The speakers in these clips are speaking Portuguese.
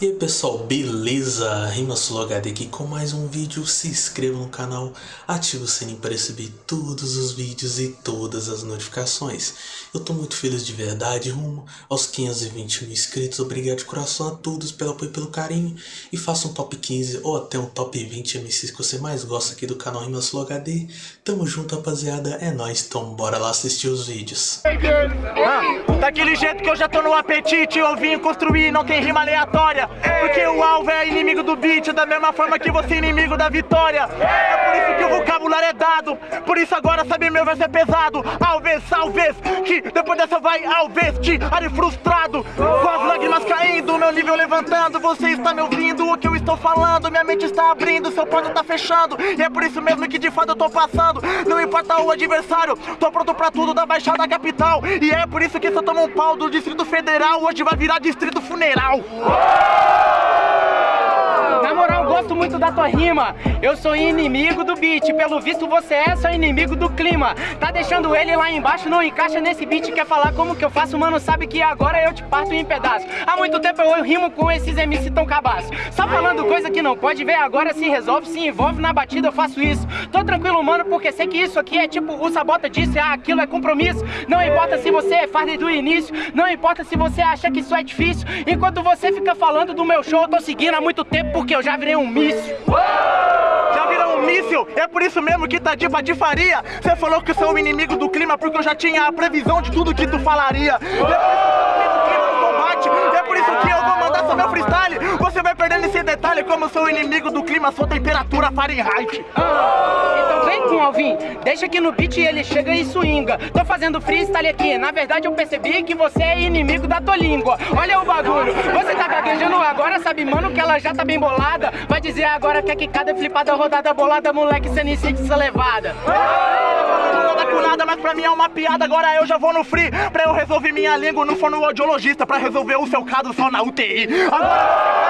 E aí pessoal, beleza? RimaSuloHD aqui com mais um vídeo, se inscreva no canal, ative o sininho para receber todos os vídeos e todas as notificações. Eu tô muito feliz de verdade, rumo aos 520 mil inscritos, obrigado de coração a todos pelo apoio e pelo carinho. E faça um top 15 ou até um top 20 MCs que você mais gosta aqui do canal RimaSuloHD. Tamo junto rapaziada, é nóis, então bora lá assistir os vídeos. Ah, daquele jeito que eu já tô no apetite, eu vim construir, não tem rima aleatória. Porque o alvo é inimigo do beat, da mesma forma que você é inimigo da vitória. Por isso que o vocabulário é dado, por isso agora sabe meu verso é pesado. Alves, talvez, que depois dessa vai Alves, te are frustrado. Com as lágrimas caindo, meu nível levantando, você está me ouvindo o que eu estou falando. Minha mente está abrindo, seu porta tá fechando. E é por isso mesmo que de fato eu tô passando. Não importa o adversário, tô pronto pra tudo da Baixada Capital. E é por isso que se eu tomo um pau do Distrito Federal, hoje vai virar Distrito Funeral. Muito da tua rima. Eu sou inimigo do beat. Pelo visto, você é só inimigo do clima. Tá deixando ele lá embaixo, não encaixa nesse beat. Quer falar como que eu faço, mano? Sabe que agora eu te parto em pedaços. Há muito tempo eu rimo com esses MC tão cabaços. Só falando coisa que não pode ver agora. Se resolve, se envolve na batida, eu faço isso. Tô tranquilo, mano, porque sei que isso aqui é tipo o Sabota disse. Ah, aquilo é compromisso. Não importa se você faz desde o início. Não importa se você acha que isso é difícil. Enquanto você fica falando do meu show, eu tô seguindo há muito tempo porque eu já virei um míssil. Já virou um míssil, é por isso mesmo que tá de patifaria. Você falou que eu sou o inimigo do clima porque eu já tinha a previsão de tudo que tu falaria. É Você vai perdendo esse detalhe como eu sou inimigo do clima, sua temperatura Fahrenheit. Então vem com Alvin, deixa que no beat ele chega e swinga. Tô fazendo freestyle aqui, na verdade eu percebi que você é inimigo da tua língua. Olha o bagulho, você tá gaguejando agora, sabe mano que ela já tá bem bolada. Vai dizer agora que é quicada, flipada, rodada, bolada, moleque, cê nem sente essa levada. Nada com nada, mas pra mim é uma piada, agora eu já vou no free. Pra eu resolver minha língua, não for no audiologista, pra resolver o seu caso só na UTI. Agora vai.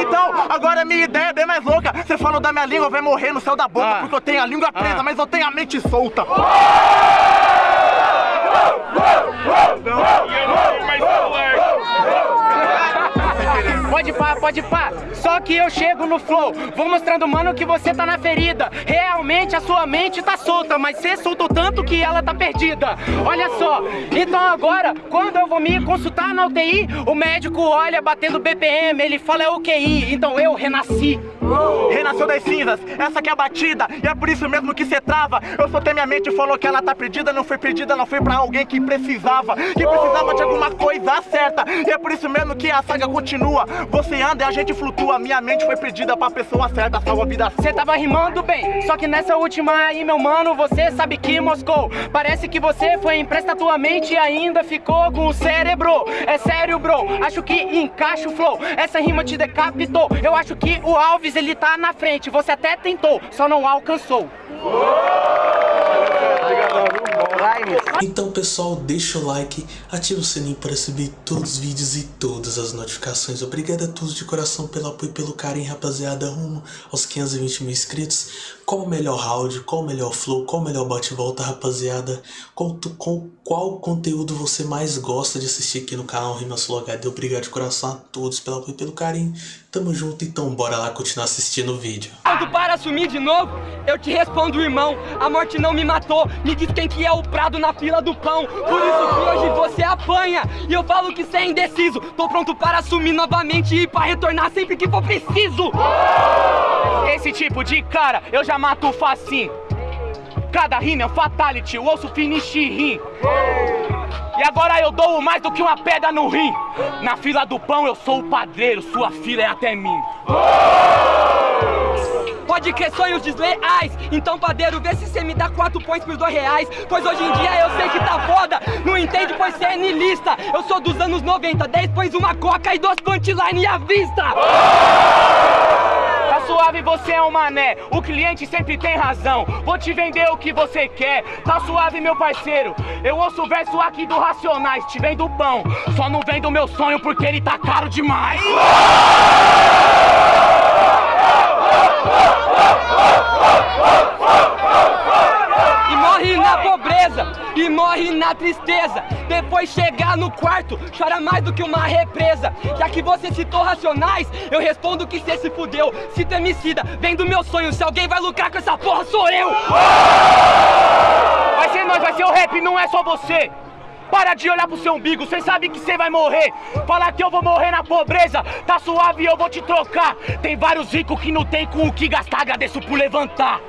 Então, agora minha ideia é bem mais louca. Você falou da minha língua, vai morrer no céu da boca, Ah. porque eu tenho a língua presa, Ah. mas eu tenho a mente solta. Pode pá, pode pá. Só que eu chego no flow. Vou mostrando, mano, que você tá na ferida. Realmente a sua mente tá solta, mas você soltou tanto que ela tá perdida. Olha só. Então agora, quando eu vou me consultar na UTI, o médico olha batendo BPM, ele fala é o QI. Então eu renasci. Renasceu das cinzas, essa que é a batida E é por isso mesmo que cê trava Eu soltei minha mente e falou que ela tá perdida Não foi perdida, não foi pra alguém que precisava Que precisava de alguma coisa certa E é por isso mesmo que a saga continua Você anda e a gente flutua Minha mente foi perdida pra pessoa certa Salva a vida Você tava rimando bem, só que nessa última aí, meu mano, você sabe que moscou. Parece que você foi empresta tua mente e ainda ficou com o cérebro. É sério, bro, acho que encaixa o flow. Essa rima te decapitou. Eu acho que o Alves ele tá na frente. Você até tentou, só não alcançou. Então pessoal, deixa o like, ativa o sininho para receber todos os vídeos e todas as notificações. Obrigado a todos de coração pelo apoio e pelo carinho, rapaziada, rumo aos 520 mil inscritos. Qual o melhor round, qual o melhor flow, qual o melhor bate-volta, rapaziada? Qual, tu- qual, conteúdo você mais gosta de assistir aqui no canal Rimas HD? Obrigado de coração a todos pelo apoio e pelo carinho. Tamo junto, então bora lá continuar assistindo o vídeo. Quando para assumir de novo, eu te respondo, irmão. A morte não me matou. Me diz quem que é o prado na fila do pão. Por isso que hoje você apanha. E eu falo que cê é indeciso. Tô pronto para assumir novamente e para retornar sempre que for preciso. Esse tipo de cara eu já mato facinho Cada rima é um fatality, o osso finish rim E agora eu dou mais do que uma pedra no rim Na fila do pão eu sou o padreiro, sua fila é até mim Pode crer sonhos desleais. Então, padeiro, vê se cê me dá quatro points por dois reais. Pois hoje em dia eu sei que tá foda. Não entende, pois cê é nilista. Eu sou dos anos 90, 10 pões uma coca e duas punchline à vista. Suave, você é um mané. O cliente sempre tem razão. Vou te vender o que você quer. Tá suave, meu parceiro. Eu ouço o verso aqui do Racionais. Te vendo pão. Só não vendo meu sonho porque ele tá caro demais. E morre na pobreza. E morre na tristeza. Depois chegar no quarto, chora mais do que uma represa. Já que você citou racionais, eu respondo que cê se fudeu. Se temicida, vem do meu sonho. Se alguém vai lucrar com essa porra, sou eu! Vai ser nós, vai ser o rap, não é só você! Para de olhar pro seu umbigo, cê sabe que cê vai morrer. Falar que eu vou morrer na pobreza, tá suave eu vou te trocar. Tem vários ricos que não tem com o que gastar, agradeço por levantar.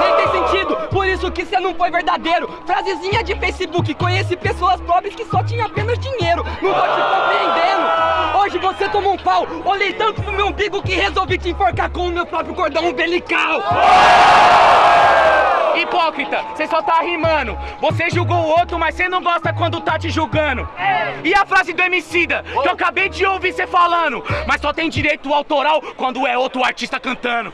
Nem tem sentido, por isso que você não foi verdadeiro. Frasezinha de Facebook, conheci pessoas pobres que só tinham apenas dinheiro. Não tô te compreendendo. Hoje você tomou um pau, olhei tanto pro meu umbigo que resolvi te enforcar com o meu próprio cordão umbilical. Hipócrita, você só tá rimando. Você julgou o outro, mas você não gosta quando tá te julgando. E a frase do Emicida, que eu acabei de ouvir você falando, mas só tem direito autoral quando é outro artista cantando.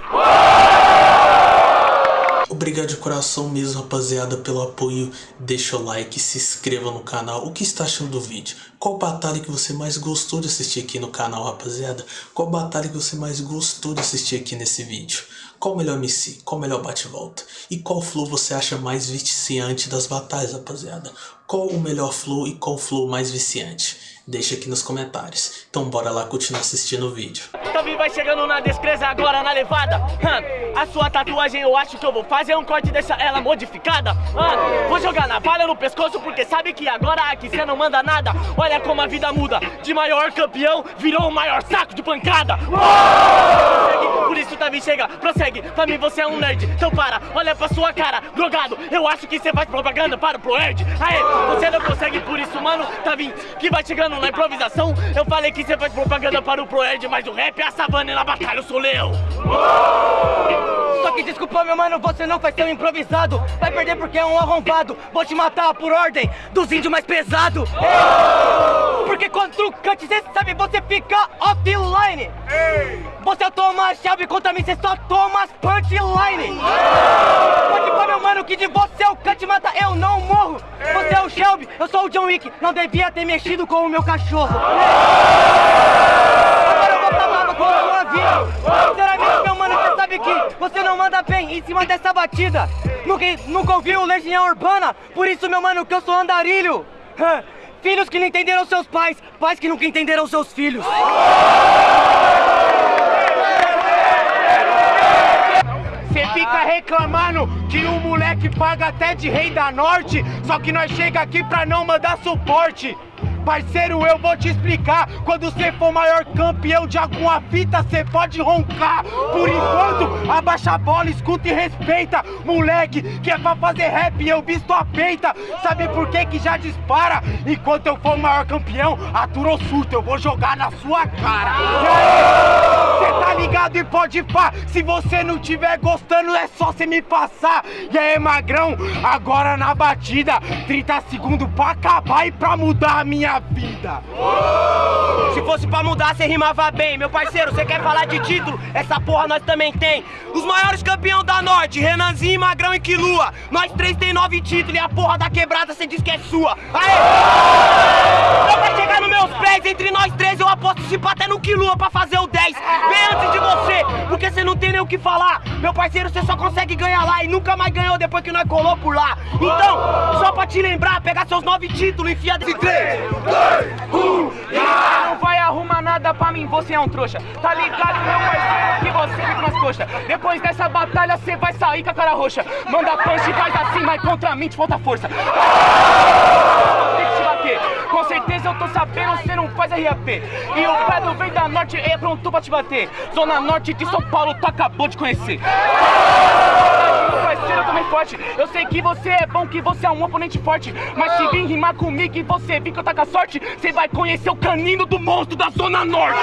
Obrigado de coração mesmo, rapaziada, pelo apoio. Deixa o like, se inscreva no canal. O que está achando do vídeo? Qual batalha que você mais gostou de assistir aqui no canal, rapaziada? Qual batalha que você mais gostou de assistir aqui nesse vídeo? Qual o melhor MC? Qual o melhor bate-volta? E qual flow você acha mais viciante das batalhas, rapaziada? Qual o melhor flow e qual flow mais viciante? Deixa aqui nos comentários. Então bora lá continuar assistindo o vídeo. Também vai chegando na descreza agora na levada. Hum, a sua tatuagem eu acho que eu vou fazer um corte dessa ela modificada. Hum, vou jogar navalha no pescoço porque sabe que agora aqui cê não manda nada. Olha como a vida muda. De maior campeão virou o maior saco de pancada. Prossegue, Por isso Tavi chega, prossegue. Pra mim você é um nerd. Então para, olha pra sua cara, drogado. Eu acho que você faz propaganda para o Proerd. Aê, você não consegue por isso, mano. Tavi, que vai chegando na improvisação. Eu falei que você faz propaganda para o Proerd, mas o rap é a savana e na batalha eu sou leão. Só que desculpa, meu mano, você não faz seu improvisado. Vai perder porque é um arrombado. Vou te matar por ordem dos índios mais pesado. Porque quando tu cante, cê sabe, você fica offline. Você toma chave contra mim, cê só toma as punchline. Pode pôr, meu mano, que de você o cante mata, eu não morro. Você é o Shelby, eu sou o John Wick. Não devia ter mexido com o meu cachorro. Agora eu vou pra lava com a sua vida. Sinceramente, meu mano, você sabe que você não manda bem em cima dessa batida. Nunca, nunca ouviu Legião Urbana, por isso, meu mano, que eu sou andarilho. Filhos que não entenderam seus pais, pais que nunca entenderam seus filhos. Cê fica reclamando que o moleque paga até de rei da norte, só que nós chega aqui pra não mandar suporte. Parceiro, eu vou te explicar. Quando você for maior campeão de alguma fita, você pode roncar. Por enquanto, abaixa a bola, escuta e respeita. Moleque, que é pra fazer rap, eu visto a peita. Sabe por que que já dispara? Enquanto eu for maior campeão, aturou surto, eu vou jogar na sua cara. Aí, cê tá ligado e pode pá. Se você não tiver gostando, é só você me passar. E aí, magrão, agora na batida, 30 segundos pra acabar e pra mudar a minha vida. Se fosse pra mudar, cê rimava bem. Meu parceiro, você quer falar de título? Essa porra nós também tem. Os maiores campeão da Norte, Renanzinho, Magrão e Quilua. Nós três tem nove títulos e a porra da quebrada cê diz que é sua. Aê! Só pra chegar nos meus pés, entre nós três eu aposto se até no Quilua pra fazer o 10. Bem antes de você, porque cê não tem nem o que falar. Meu parceiro, cê só consegue ganhar lá e nunca mais ganhou depois que nós colou por lá. Então, só pra te lembrar, pegar seus nove títulos e enfia desse três. Não vai arrumar nada pra mim, você é um trouxa. Tá ligado, meu parceiro, que você fica nas coxas. Depois dessa batalha, cê vai sair com a cara roxa. Manda punch, faz assim, mas contra mim te falta força. Certeza eu tô sabendo, cê não faz RAP. E o pé do vem da norte é pronto pra te bater. Zona Norte de São Paulo, tu acabou de conhecer. Eu também forte. Eu sei que você é bom, que você é um oponente forte. Mas se vir rimar comigo e você vir que eu tá com a sorte, você vai conhecer o canino do monstro da Zona Norte.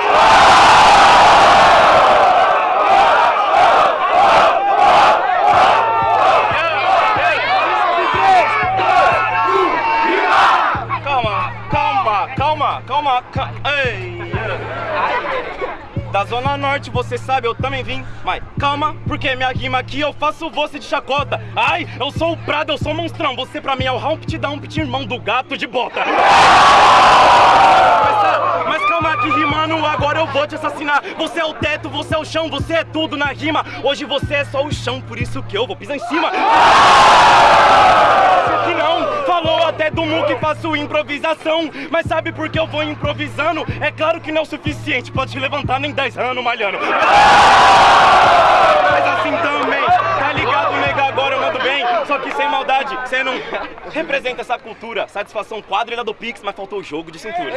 Calma, calma, calma. Da Zona Norte, você sabe, eu também vim. Mas calma, porque minha rima aqui eu faço você de chacota. Ai, eu sou o Prado, eu sou o monstrão. Você pra mim é o Humpty Dumpty, irmão do gato de bota. Mas, mas calma que rimando, agora eu vou te assassinar. Você é o teto, você é o chão, você é tudo na rima. Hoje você é só o chão, por isso que eu vou pisar em cima. Até do Mu que faço improvisação. Mas sabe por que eu vou improvisando? É claro que não é o suficiente, pode te levantar nem 10 anos malhando. Mas assim também, tá ligado, nega? Agora eu mando bem, só que sem maldade. Você não representa essa cultura. Satisfação quadra do Pix, mas faltou o jogo de cintura.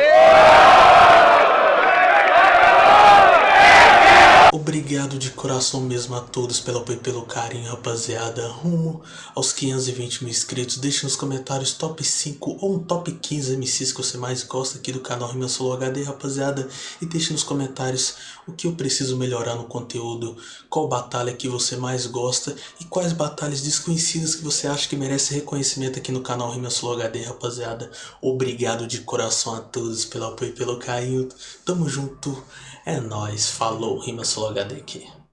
Obrigado de coração mesmo a todos pelo apoio e pelo carinho, rapaziada. Rumo aos 520 mil inscritos. Deixe nos comentários top 5 ou um top 15 MCs que você mais gosta aqui do canal Rima Solo HD, rapaziada. E deixe nos comentários o que eu preciso melhorar no conteúdo, qual batalha que você mais gosta e quais batalhas desconhecidas que você acha que merece reconhecimento aqui no canal Rima Solo HD, rapaziada. Obrigado de coração a todos pelo apoio e pelo carinho. Tamo junto. É nóis, falou, Rima Solo HD aqui.